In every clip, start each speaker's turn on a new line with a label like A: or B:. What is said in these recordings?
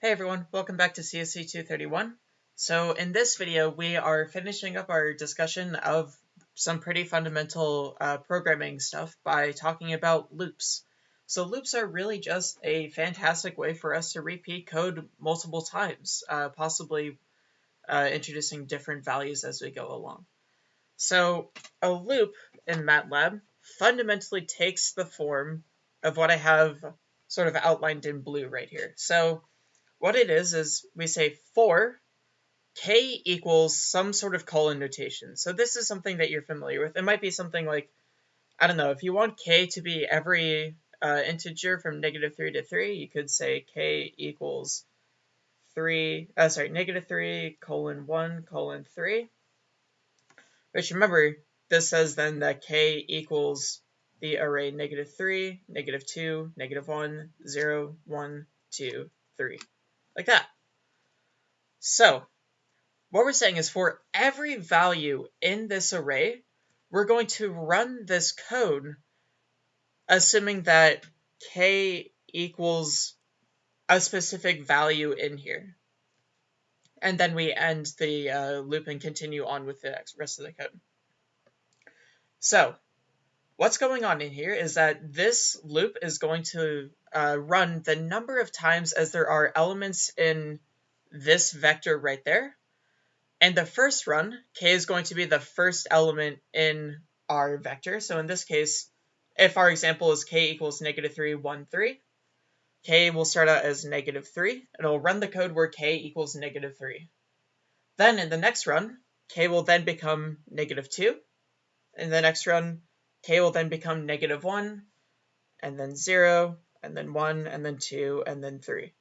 A: Hey everyone, welcome back to CSC 231. So in this video, we are finishing up our discussion of some pretty fundamental uh, programming stuff by talking about loops. So loops are really just a fantastic way for us to repeat code multiple times, uh, possibly uh, introducing different values as we go along. So a loop in MATLAB fundamentally takes the form of what I have sort of outlined in blue right here. So what it is, is we say for k equals some sort of colon notation. So this is something that you're familiar with. It might be something like, I don't know, if you want k to be every uh, integer from negative 3 to 3, you could say k equals 3, uh, sorry, negative 3 colon 1 colon 3. Which remember, this says then that k equals the array negative 3, negative 2, negative 1, 0, 1, 2, 3 like that. So what we're saying is for every value in this array, we're going to run this code assuming that k equals a specific value in here. And then we end the uh, loop and continue on with the rest of the code. So what's going on in here is that this loop is going to uh, run the number of times as there are elements in this vector right there. And the first run, k is going to be the first element in our vector. So in this case, if our example is k equals negative 3, 1, 3, k will start out as negative 3. It'll run the code where k equals negative 3. Then in the next run, k will then become negative 2. In the next run, k will then become negative 1, and then 0, and then 1, and then 2, and then 3.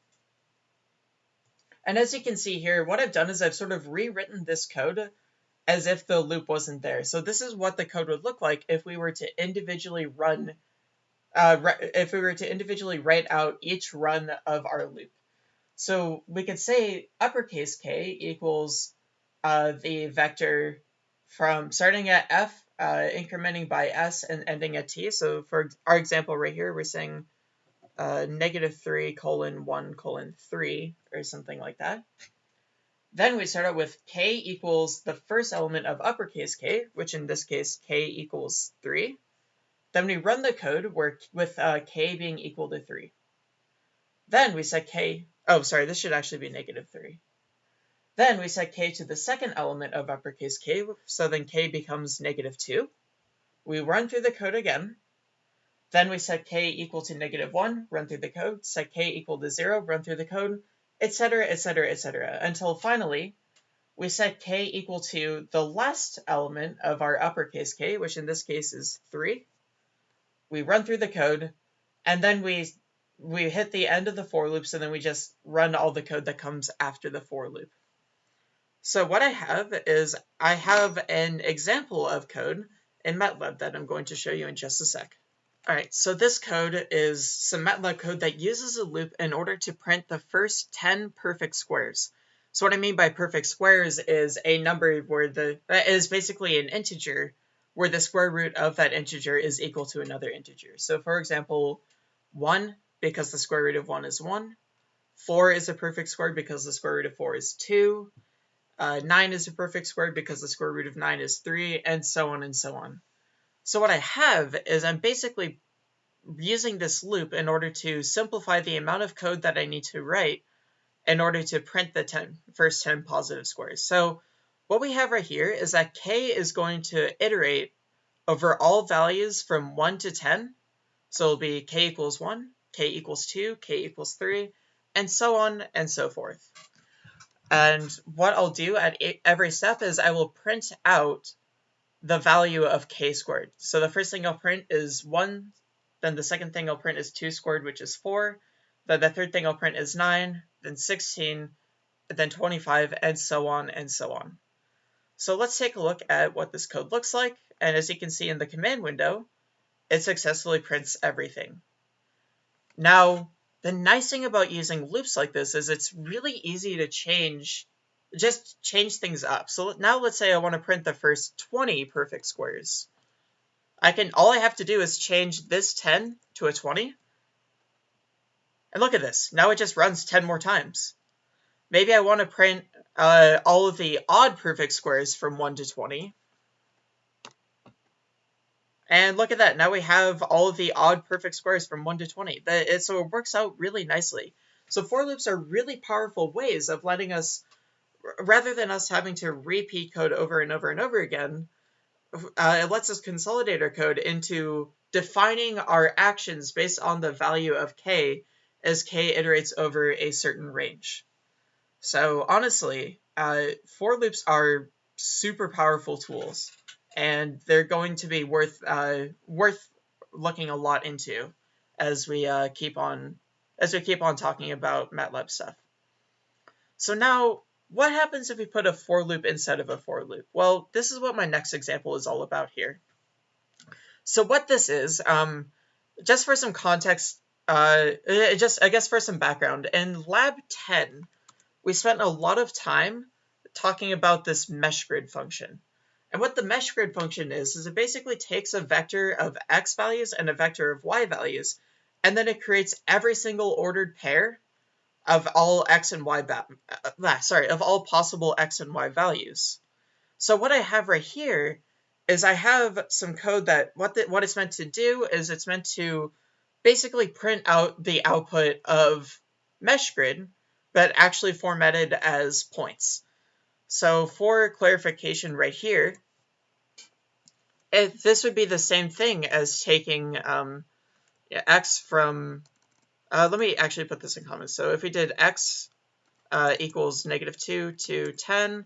A: And as you can see here, what I've done is I've sort of rewritten this code as if the loop wasn't there. So this is what the code would look like if we were to individually run, uh, if we were to individually write out each run of our loop. So we could say uppercase k equals uh, the vector from starting at f, uh, incrementing by s, and ending at t. So for our example right here, we're saying uh, negative 3 colon 1 colon 3 or something like that. Then we start out with k equals the first element of uppercase k, which in this case k equals 3. Then we run the code where, with uh, k being equal to 3. Then we set k, oh sorry, this should actually be negative 3. Then we set k to the second element of uppercase k, so then k becomes negative 2. We run through the code again, then we set k equal to negative 1, run through the code, set k equal to 0, run through the code, etc., etc., etc., until finally we set k equal to the last element of our uppercase k, which in this case is 3. We run through the code, and then we we hit the end of the for loops, and then we just run all the code that comes after the for loop. So what I have is I have an example of code in MATLAB that I'm going to show you in just a sec. Alright, so this code is some MATLAB code that uses a loop in order to print the first 10 perfect squares. So what I mean by perfect squares is a number where the, that is basically an integer where the square root of that integer is equal to another integer. So for example, 1 because the square root of 1 is 1, 4 is a perfect square because the square root of 4 is 2, uh, 9 is a perfect square because the square root of 9 is 3, and so on and so on. So what I have is I'm basically using this loop in order to simplify the amount of code that I need to write in order to print the 10, first 10 positive squares. So what we have right here is that k is going to iterate over all values from 1 to 10. So it'll be k equals 1, k equals 2, k equals 3, and so on and so forth. And what I'll do at every step is I will print out the value of k squared. So the first thing I'll print is 1, then the second thing I'll print is 2 squared, which is 4, then the third thing I'll print is 9, then 16, then 25, and so on and so on. So let's take a look at what this code looks like, and as you can see in the command window, it successfully prints everything. Now, the nice thing about using loops like this is it's really easy to change just change things up. So now let's say I want to print the first 20 perfect squares. I can, all I have to do is change this 10 to a 20. And look at this. Now it just runs 10 more times. Maybe I want to print uh, all of the odd perfect squares from 1 to 20. And look at that. Now we have all of the odd perfect squares from 1 to 20. It, so it works out really nicely. So for loops are really powerful ways of letting us, rather than us having to repeat code over and over and over again, uh, it lets us consolidate our code into defining our actions based on the value of k as k iterates over a certain range. So honestly, uh, for loops are super powerful tools, and they're going to be worth uh, worth looking a lot into as we uh, keep on as we keep on talking about MATLAB stuff. So now, what happens if we put a for loop instead of a for loop? Well, this is what my next example is all about here. So what this is, um, just for some context, uh, just I guess for some background, in Lab 10, we spent a lot of time talking about this mesh grid function. And what the mesh grid function is, is it basically takes a vector of x values and a vector of y values, and then it creates every single ordered pair of all x and y, uh, sorry, of all possible x and y values. So what I have right here is I have some code that what the, what it's meant to do is it's meant to basically print out the output of mesh grid but actually formatted as points. So for clarification right here, it, this would be the same thing as taking um, x from, uh, let me actually put this in comments. So if we did x uh, equals negative 2 to 10,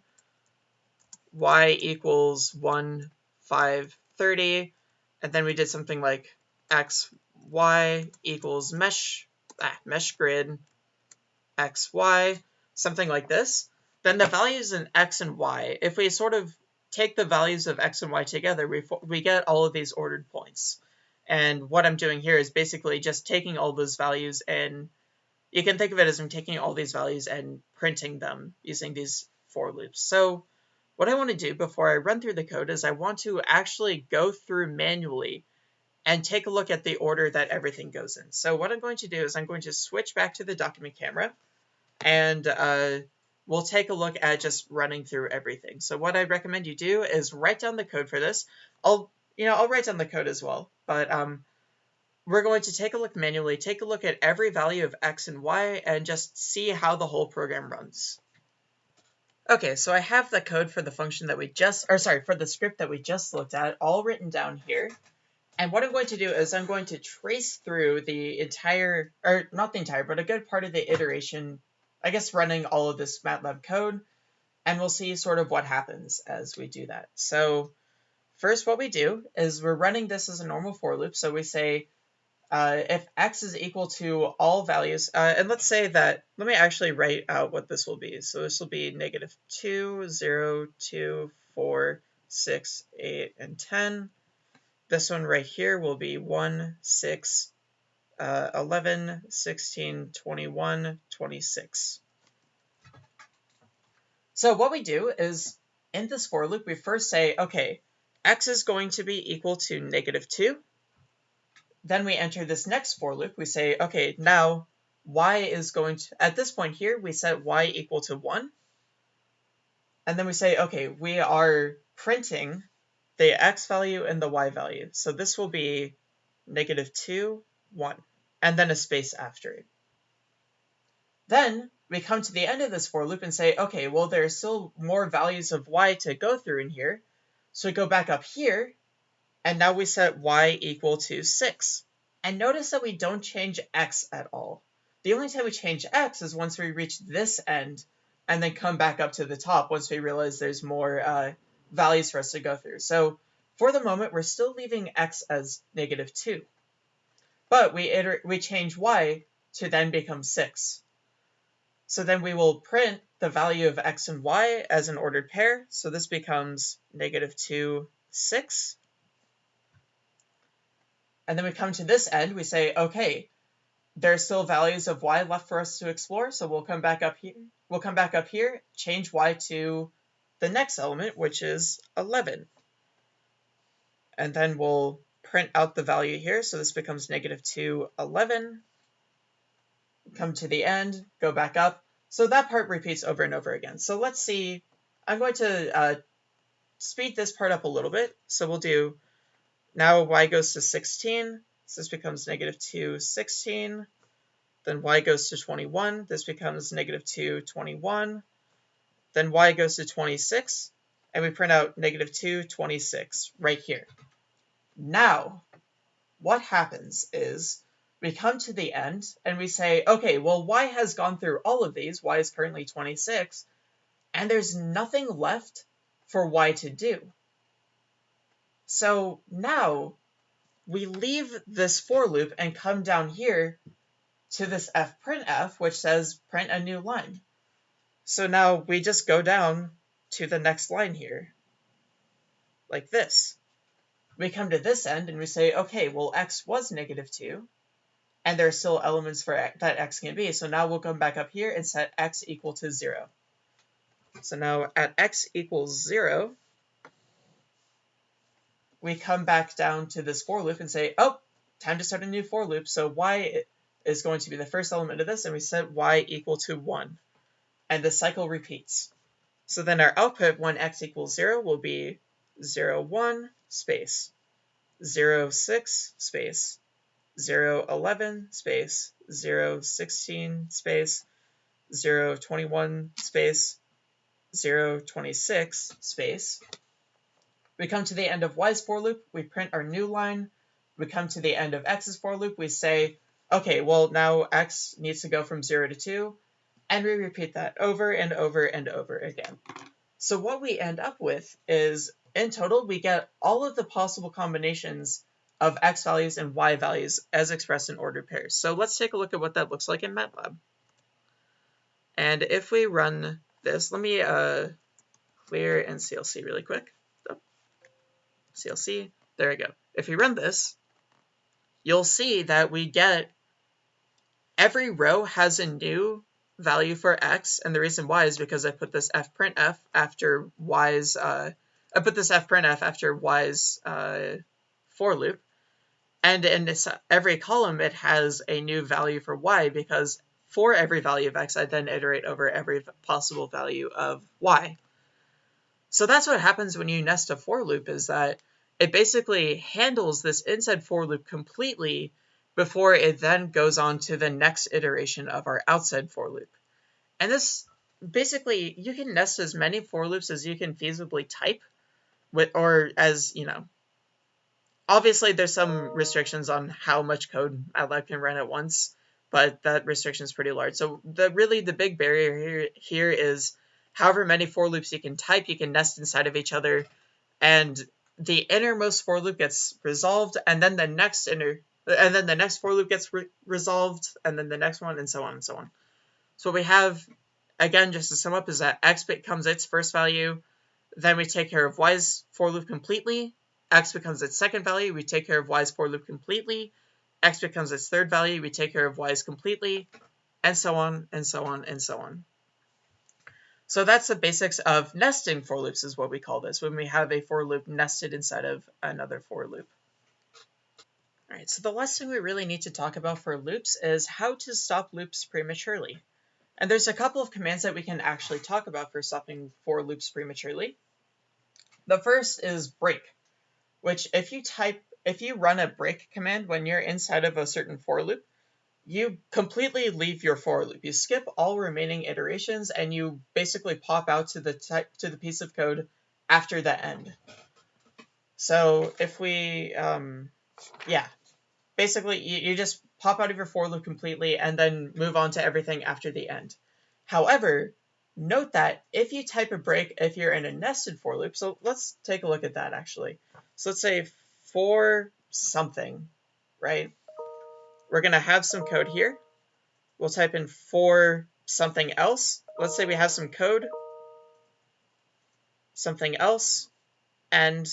A: y equals 1, 5, 30, and then we did something like x, y equals mesh, ah, mesh grid x, y, something like this, then the values in x and y, if we sort of take the values of x and y together, we, we get all of these ordered points. And what I'm doing here is basically just taking all those values and you can think of it as I'm taking all these values and printing them using these for loops. So what I want to do before I run through the code is I want to actually go through manually and take a look at the order that everything goes in. So what I'm going to do is I'm going to switch back to the document camera and uh, we'll take a look at just running through everything. So what I recommend you do is write down the code for this. I'll, you know, I'll write down the code as well, but um, we're going to take a look manually, take a look at every value of x and y, and just see how the whole program runs. Okay, so I have the code for the function that we just, or sorry, for the script that we just looked at, all written down here. And what I'm going to do is I'm going to trace through the entire, or not the entire, but a good part of the iteration, I guess running all of this MATLAB code, and we'll see sort of what happens as we do that. So first what we do is we're running this as a normal for loop. So we say uh, if x is equal to all values, uh, and let's say that, let me actually write out what this will be. So this will be negative 2, 0, 2, 4, 6, 8, and 10. This one right here will be 1, 6, uh, 11, 16, 21, 26. So what we do is, in this for loop, we first say, okay, x is going to be equal to negative 2. Then we enter this next for loop. We say, okay, now y is going to, at this point here, we set y equal to 1. And then we say, okay, we are printing the x value and the y value. So this will be negative 2, 1, and then a space after it. Then we come to the end of this for loop and say, okay, well, there are still more values of y to go through in here. So we go back up here, and now we set y equal to 6. And notice that we don't change x at all. The only time we change x is once we reach this end, and then come back up to the top once we realize there's more uh, values for us to go through. So for the moment, we're still leaving x as negative 2. But we, iter we change y to then become 6. So then we will print the value of x and y as an ordered pair. So this becomes negative 2, 6. And then we come to this end, we say, okay, there are still values of y left for us to explore, so we'll come back up here. We'll come back up here, change y to the next element, which is 11. And then we'll print out the value here. So this becomes negative 2, 11. come to the end, go back up. So that part repeats over and over again. So let's see, I'm going to uh, speed this part up a little bit. So we'll do, now y goes to 16, so this becomes negative 2, 16. Then y goes to 21, this becomes negative 2, 21. Then y goes to 26, and we print out negative 2, 26 right here. Now, what happens is we come to the end and we say, okay, well, y has gone through all of these, y is currently 26, and there's nothing left for y to do. So now we leave this for loop and come down here to this fprintf, which says print a new line. So now we just go down to the next line here, like this. We come to this end and we say, okay, well, x was negative 2, and there are still elements for x, that x can be. So now we'll come back up here and set x equal to 0. So now at x equals 0, we come back down to this for loop and say, oh, time to start a new for loop. So y is going to be the first element of this, and we set y equal to 1. And the cycle repeats. So then our output when x equals 0 will be 0, 1, space, 0, 6, space, 0, 11, space, 0, 16, space, 0, 21, space, 0, 26, space. We come to the end of y's for loop, we print our new line. We come to the end of x's for loop, we say, okay, well now x needs to go from 0 to 2, and we repeat that over and over and over again. So what we end up with is, in total, we get all of the possible combinations of x values and y values as expressed in ordered pairs. So let's take a look at what that looks like in MATLAB. And if we run this, let me uh, clear CLC really quick. Oh, CLC, there we go. If we run this, you'll see that we get every row has a new value for x, and the reason why is because I put this fprintf after y's, uh, I put this fprintf after y's uh, for loop, and in this, every column, it has a new value for y because for every value of x, I then iterate over every possible value of y. So that's what happens when you nest a for loop is that it basically handles this inside for loop completely before it then goes on to the next iteration of our outside for loop. And this basically, you can nest as many for loops as you can feasibly type with, or as, you know, Obviously, there's some restrictions on how much code MATLAB can run at once, but that restriction is pretty large. So the really the big barrier here, here is however many for loops you can type, you can nest inside of each other, and the innermost for loop gets resolved, and then the next inner, and then the next for loop gets re resolved, and then the next one, and so on and so on. So what we have, again, just to sum up, is that x becomes its first value, then we take care of y's for loop completely, x becomes its second value, we take care of y's for loop completely, x becomes its third value, we take care of y's completely, and so on, and so on, and so on. So that's the basics of nesting for loops is what we call this, when we have a for loop nested inside of another for loop. All right, so the last thing we really need to talk about for loops is how to stop loops prematurely. And there's a couple of commands that we can actually talk about for stopping for loops prematurely. The first is break which if you type, if you run a break command when you're inside of a certain for loop, you completely leave your for loop. You skip all remaining iterations and you basically pop out to the type to the piece of code after the end. So if we, um, yeah, basically you, you just pop out of your for loop completely and then move on to everything after the end. However, note that if you type a break, if you're in a nested for loop, so let's take a look at that actually. So let's say for something, right? We're going to have some code here. We'll type in for something else. Let's say we have some code, something else, and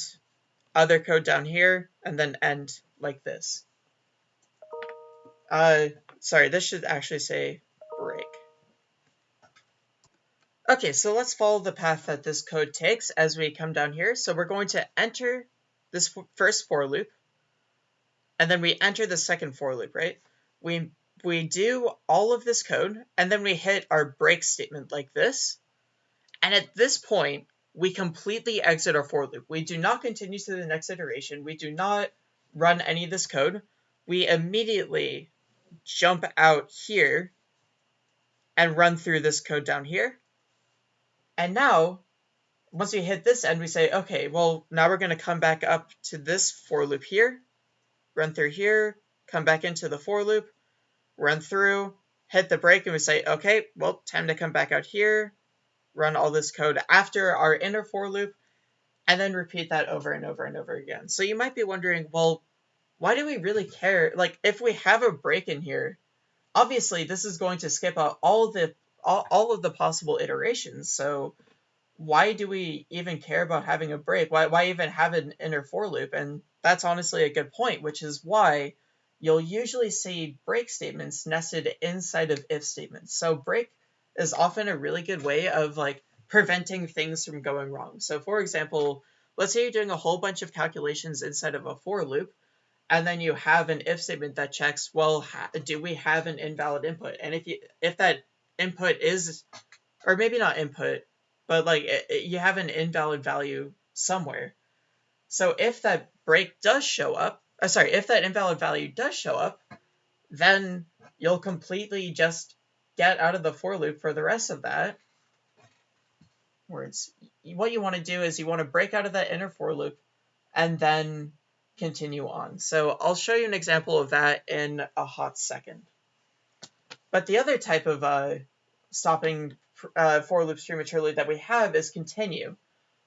A: other code down here, and then end like this. Uh, sorry, this should actually say break. Okay, so let's follow the path that this code takes as we come down here. So we're going to enter this first for loop, and then we enter the second for loop, right? We we do all of this code, and then we hit our break statement like this. And at this point, we completely exit our for loop. We do not continue to the next iteration. We do not run any of this code. We immediately jump out here and run through this code down here. And now, once we hit this end, we say, okay, well, now we're going to come back up to this for loop here, run through here, come back into the for loop, run through, hit the break, and we say, okay, well, time to come back out here, run all this code after our inner for loop, and then repeat that over and over and over again. So you might be wondering, well, why do we really care? Like, if we have a break in here, obviously this is going to skip out all the all, all of the possible iterations. So why do we even care about having a break? Why why even have an inner for loop? And that's honestly a good point, which is why you'll usually see break statements nested inside of if statements. So break is often a really good way of like preventing things from going wrong. So for example, let's say you're doing a whole bunch of calculations inside of a for loop, and then you have an if statement that checks, well, do we have an invalid input? And if you if that input is, or maybe not input, but like it, it, you have an invalid value somewhere. So if that break does show up, uh, sorry, if that invalid value does show up, then you'll completely just get out of the for loop for the rest of that. Words. What you want to do is you want to break out of that inner for loop and then continue on. So I'll show you an example of that in a hot second. But the other type of uh, stopping uh, for loops prematurely that we have is continue,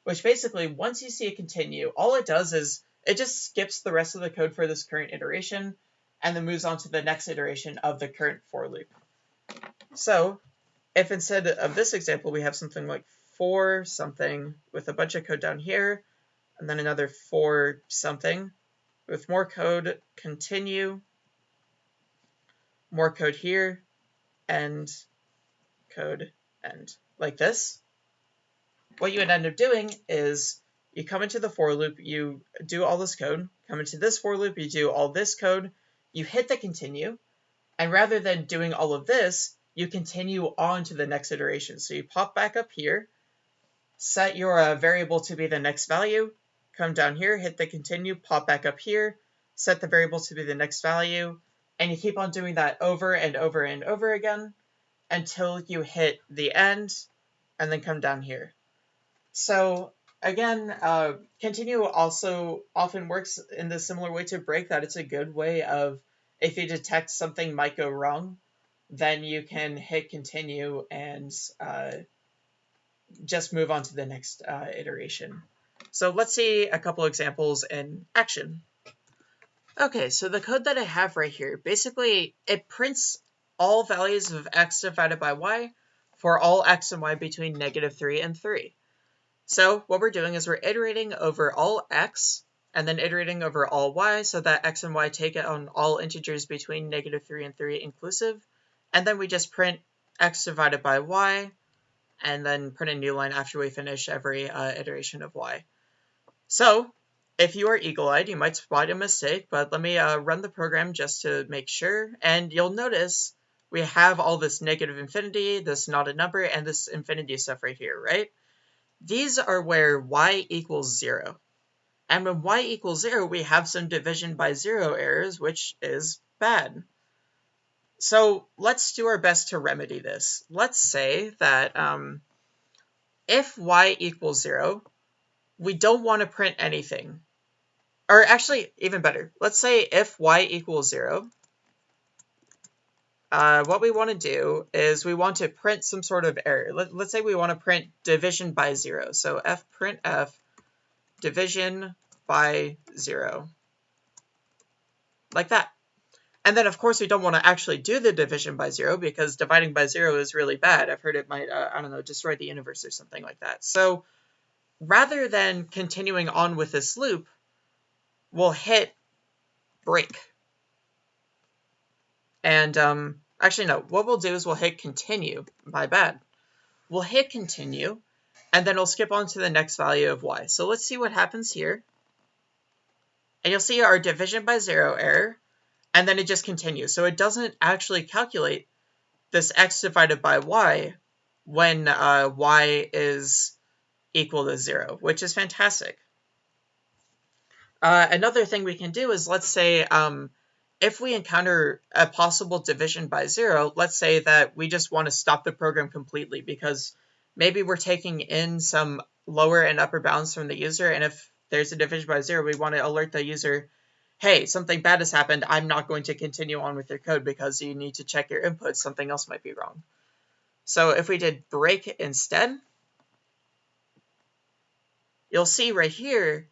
A: which basically once you see a continue, all it does is it just skips the rest of the code for this current iteration and then moves on to the next iteration of the current for loop. So if instead of this example, we have something like for something with a bunch of code down here, and then another for something with more code, continue, more code here, and code end, like this. What you would end up doing is you come into the for loop, you do all this code, come into this for loop, you do all this code, you hit the continue, and rather than doing all of this, you continue on to the next iteration. So you pop back up here, set your uh, variable to be the next value, come down here, hit the continue, pop back up here, set the variable to be the next value, and you keep on doing that over and over and over again until you hit the end and then come down here. So again, uh, continue also often works in the similar way to break that it's a good way of if you detect something might go wrong, then you can hit continue and uh, just move on to the next uh, iteration. So let's see a couple examples in action. Okay, so the code that I have right here, basically it prints all values of x divided by y for all x and y between negative 3 and 3. So what we're doing is we're iterating over all x and then iterating over all y so that x and y take it on all integers between negative 3 and 3 inclusive. And then we just print x divided by y and then print a new line after we finish every uh, iteration of y. So if you are eagle-eyed, you might spot a mistake, but let me uh, run the program just to make sure. And you'll notice we have all this negative infinity, this not a number, and this infinity stuff right here, right? These are where y equals 0. And when y equals 0, we have some division by 0 errors, which is bad. So let's do our best to remedy this. Let's say that um, if y equals 0, we don't want to print anything. Or actually, even better, let's say if y equals 0, uh, what we want to do is we want to print some sort of error. Let, us say we want to print division by 0. So f print f division by 0. Like that. And then, of course, we don't want to actually do the division by 0 because dividing by 0 is really bad. I've heard it might, uh, I don't know, destroy the universe or something like that. So rather than continuing on with this loop, we'll hit break. And um, actually, no, what we'll do is we'll hit continue. My bad. We'll hit continue, and then we'll skip on to the next value of y. So let's see what happens here. And you'll see our division by zero error. and then it just continues. So it doesn't actually calculate this x divided by y when uh, y is equal to 0, which is fantastic. Uh, another thing we can do is let's say um, if we encounter a possible division by 0, let's say that we just want to stop the program completely because maybe we're taking in some lower and upper bounds from the user, and if there's a division by 0, we want to alert the user hey, something bad has happened, I'm not going to continue on with your code because you need to check your inputs, something else might be wrong. So if we did break instead, you'll see right here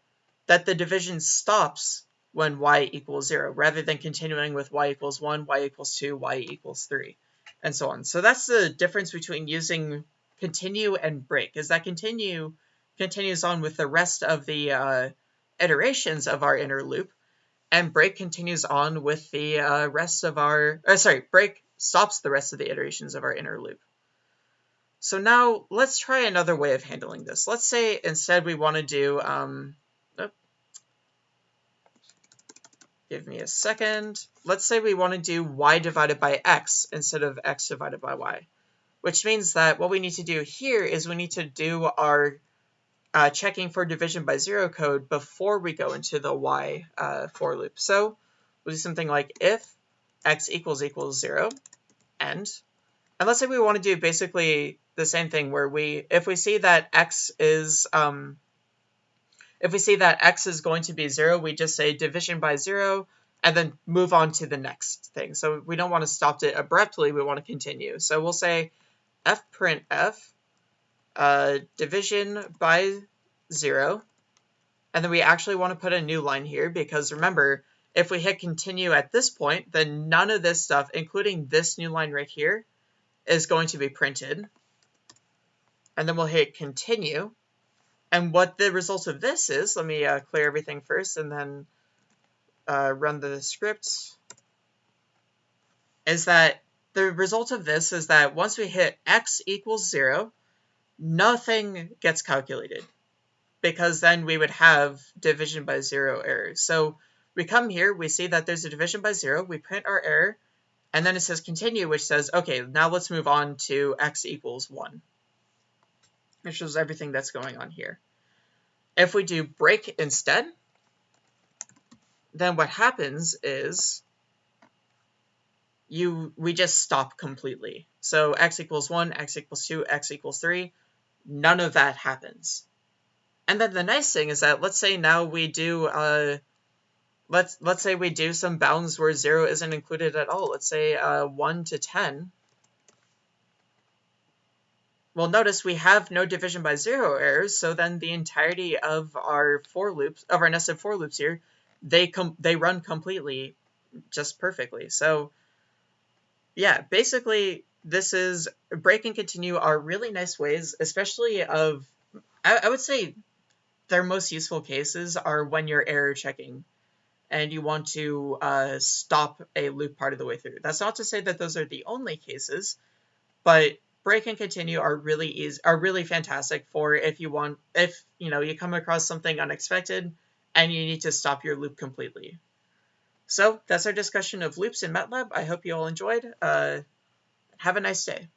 A: that the division stops when y equals 0, rather than continuing with y equals 1, y equals 2, y equals 3, and so on. So that's the difference between using continue and break, is that continue continues on with the rest of the uh, iterations of our inner loop, and break continues on with the uh, rest of our, uh, sorry, break stops the rest of the iterations of our inner loop. So now let's try another way of handling this. Let's say instead we want to do, um, oh, give me a second. Let's say we want to do y divided by x instead of x divided by y, which means that what we need to do here is we need to do our uh, checking for division by zero code before we go into the y uh, for loop. So we'll do something like if x equals equals zero, end. And let's say we want to do basically the same thing where we, if we see that x is, um, if we see that x is going to be zero, we just say division by zero and then move on to the next thing. So we don't want to stop it abruptly, we want to continue. So we'll say f print f uh, division by 0. And then we actually want to put a new line here because remember, if we hit continue at this point, then none of this stuff, including this new line right here, is going to be printed. And then we'll hit continue. And what the result of this is, let me uh, clear everything first and then uh, run the script, is that the result of this is that once we hit x equals 0, nothing gets calculated because then we would have division by zero errors. So we come here, we see that there's a division by zero, we print our error, and then it says continue, which says, okay, now let's move on to x equals one. It shows everything that's going on here. If we do break instead, then what happens is you we just stop completely. So x equals 1, x equals 2, x equals 3, none of that happens. And then the nice thing is that let's say now we do uh, let's let's say we do some bounds where zero isn't included at all. Let's say uh, one to ten. Well, notice we have no division by zero errors, so then the entirety of our for loops of our nested for loops here, they come, they run completely, just perfectly. So, yeah, basically this is break and continue are really nice ways, especially of, I, I would say their most useful cases are when you're error checking and you want to uh, stop a loop part of the way through. That's not to say that those are the only cases, but break and continue are really easy, are really fantastic for if you want, if you know you come across something unexpected and you need to stop your loop completely. So that's our discussion of loops in MATLAB. I hope you all enjoyed. Uh, have a nice day.